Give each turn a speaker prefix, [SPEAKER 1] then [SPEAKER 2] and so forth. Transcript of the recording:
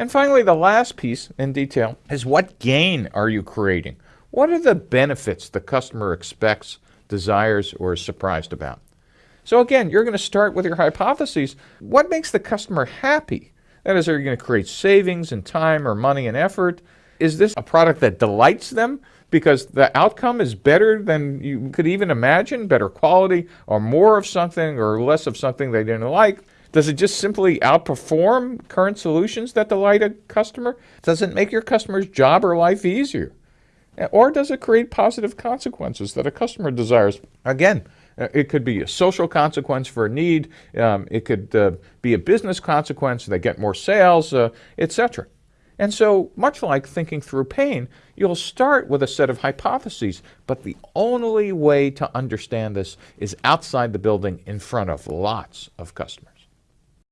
[SPEAKER 1] And finally, the last piece in detail is what gain are you creating? What are the benefits the customer expects, desires, or is surprised about? So again, you're going to start with your hypotheses. What makes the customer happy? That is, are you going to create savings in time or money and effort? Is this a product that delights them because the outcome is better than you could even imagine, better quality, or more of something or less of something they didn't like? Does it just simply outperform current solutions that delight a customer? Does it make your customer's job or life easier? Or does it create positive consequences that a customer desires? Again, uh, it could be a social consequence for a need. Um, it could uh, be a business consequence. They get more sales, uh, etc. And so, much like thinking through pain, you'll start with a set of hypotheses, but the only way to understand this is outside the building in front of lots of customers.